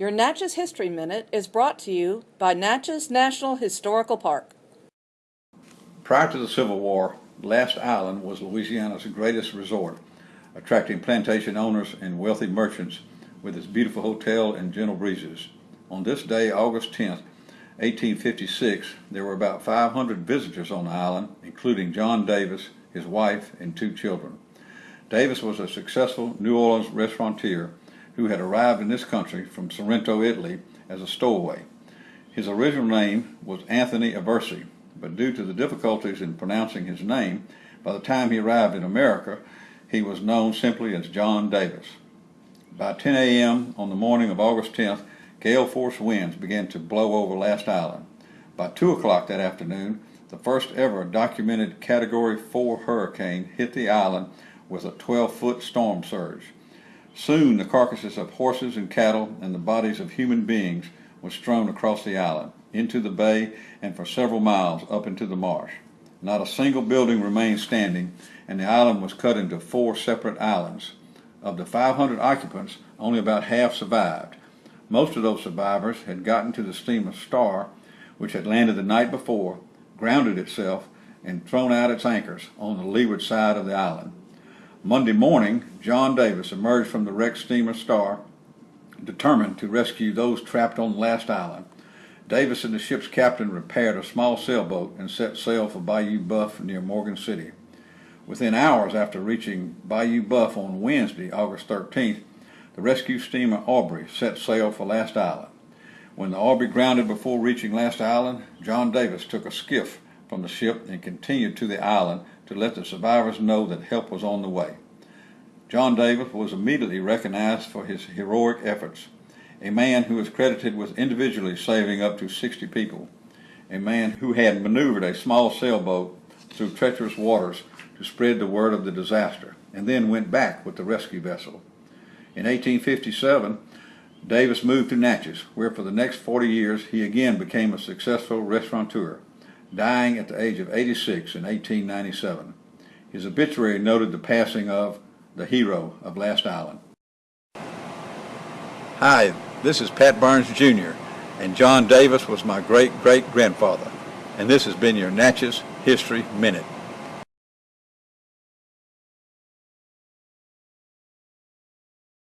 Your Natchez History Minute is brought to you by Natchez National Historical Park. Prior to the Civil War, Last Island was Louisiana's greatest resort, attracting plantation owners and wealthy merchants with its beautiful hotel and gentle breezes. On this day, August 10, 1856, there were about 500 visitors on the island, including John Davis, his wife, and two children. Davis was a successful New Orleans restaurateur who had arrived in this country from Sorrento, Italy as a stowaway. His original name was Anthony Aversi, but due to the difficulties in pronouncing his name, by the time he arrived in America, he was known simply as John Davis. By 10 a.m. on the morning of August 10th, gale force winds began to blow over Last Island. By 2 o'clock that afternoon, the first ever documented Category 4 hurricane hit the island with a 12-foot storm surge. Soon the carcasses of horses and cattle and the bodies of human beings were strewn across the island, into the bay, and for several miles up into the marsh. Not a single building remained standing, and the island was cut into four separate islands. Of the 500 occupants, only about half survived. Most of those survivors had gotten to the steamer Star, which had landed the night before, grounded itself, and thrown out its anchors on the leeward side of the island. Monday morning, John Davis emerged from the wrecked steamer Star, determined to rescue those trapped on Last Island. Davis and the ship's captain repaired a small sailboat and set sail for Bayou Boeuf near Morgan City. Within hours after reaching Bayou Boeuf on Wednesday, August 13th, the rescue steamer Aubrey set sail for Last Island. When the Aubrey grounded before reaching Last Island, John Davis took a skiff from the ship and continued to the island to let the survivors know that help was on the way. John Davis was immediately recognized for his heroic efforts, a man who is credited with individually saving up to 60 people, a man who had maneuvered a small sailboat through treacherous waters to spread the word of the disaster, and then went back with the rescue vessel. In 1857, Davis moved to Natchez, where for the next 40 years he again became a successful restaurateur dying at the age of 86 in 1897. His obituary noted the passing of the hero of Last Island. Hi, this is Pat Burns Jr., and John Davis was my great-great-grandfather, and this has been your Natchez History Minute.